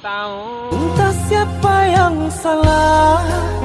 tahu. Entah siapa yang salah.